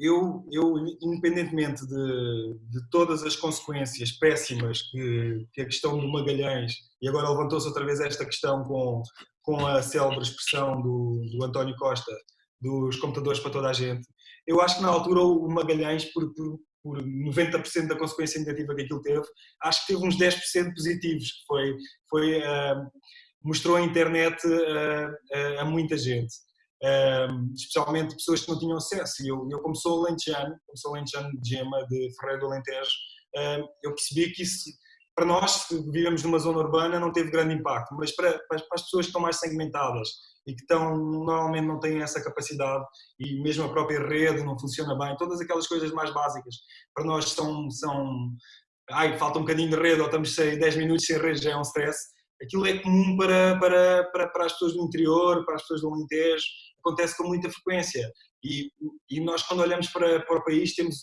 eu, eu independentemente de, de, todas as consequências péssimas que, que, a questão do Magalhães, e agora levantou-se outra vez esta questão com, com a célebre expressão do, do António Costa, dos computadores para toda a gente, eu acho que na altura o Magalhães, por, por, por 90% da consequência negativa que aquilo teve, acho que teve uns 10% positivos, que foi, foi uh, mostrou a internet uh, uh, a muita gente especialmente pessoas que não tinham acesso. E eu, eu como sou lentejano, como sou lentejano de Gema, de Ferreira do Alentejo, eu percebi que isso, para nós que vivemos numa zona urbana, não teve grande impacto, mas para, para, as pessoas que estão mais segmentadas e que estão, normalmente não têm essa capacidade e mesmo a própria rede não funciona bem, todas aquelas coisas mais básicas, para nós são, são ai, falta um bocadinho de rede ou estamos 10 minutos sem rede, já é um stress. Aquilo é comum para, para, para, para as pessoas do interior, para as pessoas do Alentejo, acontece com muita frequência. E, e nós, quando olhamos para, para o país, temos,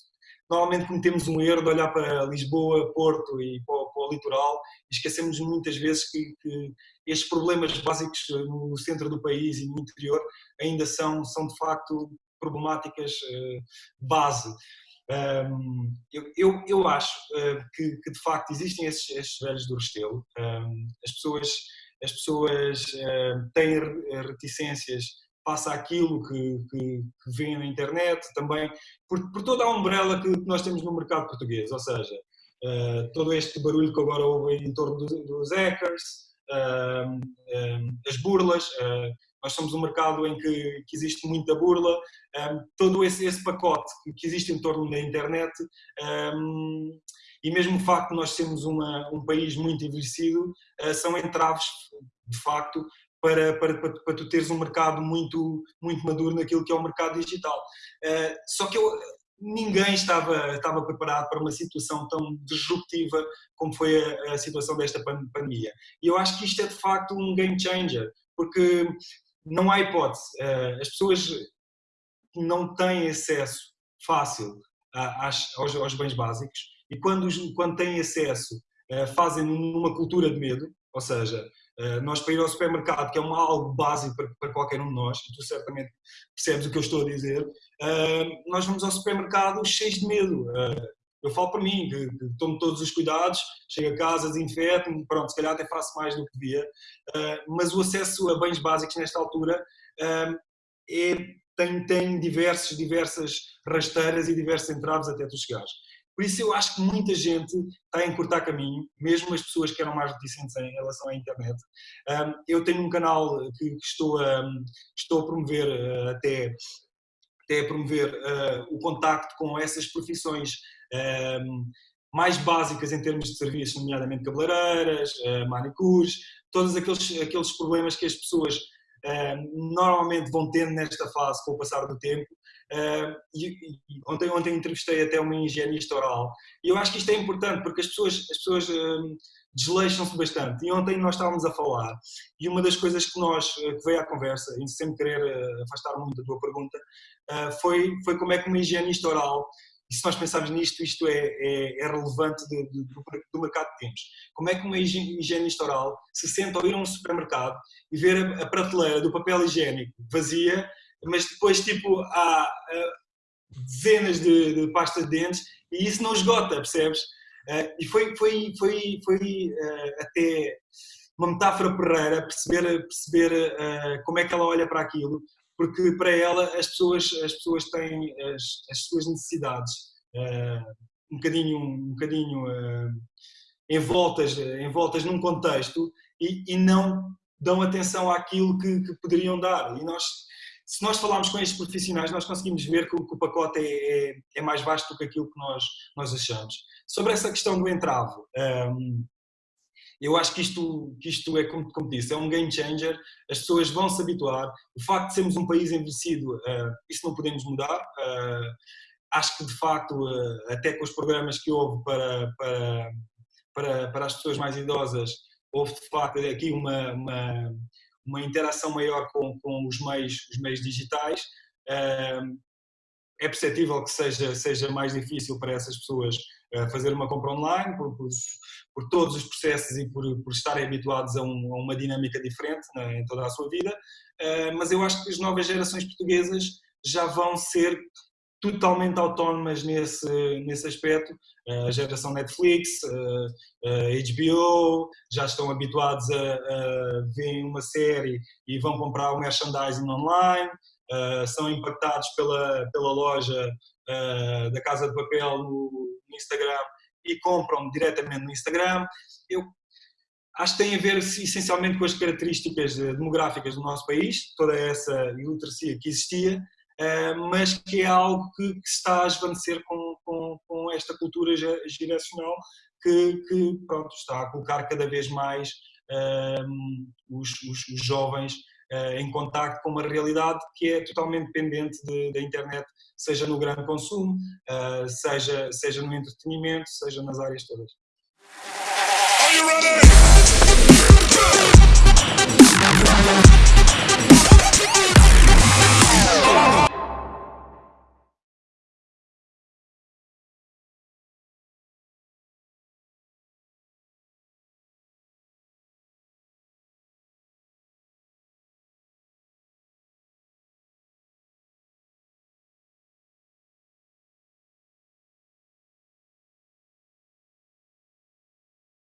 normalmente cometemos um erro de olhar para Lisboa, Porto e para, para o litoral e esquecemos muitas vezes que, que, estes problemas básicos no centro do país e no interior ainda são, são de facto problemáticas uh, base. Um, eu, eu, eu, acho uh, que, que, de facto existem esses, esses velhos do Restelo, um, as pessoas, as pessoas uh, têm reticências passa aquilo que, que, que vem na internet, também. Por, por, toda a umbrella que nós temos no mercado português, ou seja, uh, todo este barulho que agora houve em torno dos, dos hackers, uh, uh, as burlas, nós somos um mercado em que, que existe muita burla, um, todo esse, esse, pacote que existe em torno da internet e mesmo o facto de nós sermos uma, um país muito envelhecido são entraves, de facto, para, para, para, para, tu teres um mercado muito, muito maduro naquilo que é o mercado digital. Uh, só que eu, ninguém estava, estava preparado para uma situação tão disruptiva como foi a, a, situação desta pandemia. E eu acho que isto é de facto um game changer, porque não há hipótese. Uh, as pessoas não têm acesso fácil às, aos, aos, bens básicos e quando, quando têm acesso uh, fazem numa cultura de medo, ou seja, eh, nós para ir ao supermercado, que é algo básico para, para, qualquer um de nós, e tu certamente percebes o que eu estou a dizer, uh, nós vamos ao supermercado cheios de medo. Uh, eu falo por mim, que, que, tomo todos os cuidados, chego a casa, desinfeto, pronto, se calhar até faço mais do que devia, mas o acesso a bens básicos nesta altura é, tem, tem diversos, diversas rasteiras e diversos entraves até tu chegares. Por isso eu acho que muita gente está a encurtar caminho, mesmo as pessoas que eram mais reticentes em relação à internet. eu tenho um canal que estou a, estou a promover eh, até, até a promover uh, o contacto com essas profissões mais básicas em termos de serviços, nomeadamente cabeleireiras, uh, manicures, todos aqueles, aqueles problemas que as pessoas normalmente vão tendo nesta fase com o passar do tempo E, e, ontem, ontem entrevistei até uma higienista oral e eu acho que isto é importante porque as pessoas, as pessoas desleixam-se bastante. E ontem nós estávamos a falar e uma das coisas que nós, ah, que veio à conversa, e sem querer uh, afastar muito da tua pergunta, foi, foi como é que uma higienista oral, e se nós pensarmos nisto, isto é, é, é relevante de, de, do, do, mercado que temos. Como é que uma higienista oral se senta ao ir a um supermercado e ver a, a prateleira do papel higiênico vazia mas depois tipo há dezenas de, de pastas de dentes e isso não esgota, percebes? Uh, e foi, foi, foi, foi uh, até uma metáfora perreira perceber, perceber como é que ela olha para aquilo, porque para ela as pessoas, as pessoas têm as, as suas necessidades um bocadinho, um bocadinho envoltas, envoltas num contexto e, e não dão atenção àquilo que, que poderiam dar. E nós se nós falarmos com estes profissionais, nós conseguimos ver que o, pacote é, é, é, mais vasto do que aquilo que nós, nós achamos. Sobre essa questão do entrave, um, eu acho que isto, que isto é, como, como disse, é um game changer, as pessoas vão se habituar, o facto de sermos um país envelhecido, uh, isso não podemos mudar, uh, acho que de facto, uh, até com os programas que houve para, para, para, para as pessoas mais idosas, houve de facto aqui uma, uma uma interação maior com, com os, meios, os meios digitais. É perceptível que seja, seja mais difícil para essas pessoas eh, fazer uma compra online, por, por, por todos os processos e por, por estarem habituados a, um, a uma dinâmica diferente né, em toda a sua vida, mas eu acho que as novas gerações portuguesas já vão ser totalmente autónomas nesse, nesse aspecto. A geração Netflix, HBO, já estão habituados a, a ver uma série e vão comprar o merchandising online, são impactados pela, pela loja da Casa de Papel no, no Instagram e compram diretamente no Instagram. Eu acho que tem a ver essencialmente com as características demográficas do nosso país, toda essa iliteracia que existia, eh, mas que é algo que, que está a esvanecer com, com, com esta cultura geracional que, que, pronto, está a colocar cada vez mais um, os, os, os, jovens uh, em contacto com uma realidade que é totalmente dependente de, da internet, seja no grande consumo, uh, seja, seja no entretenimento, seja nas áreas todas. Are you ready?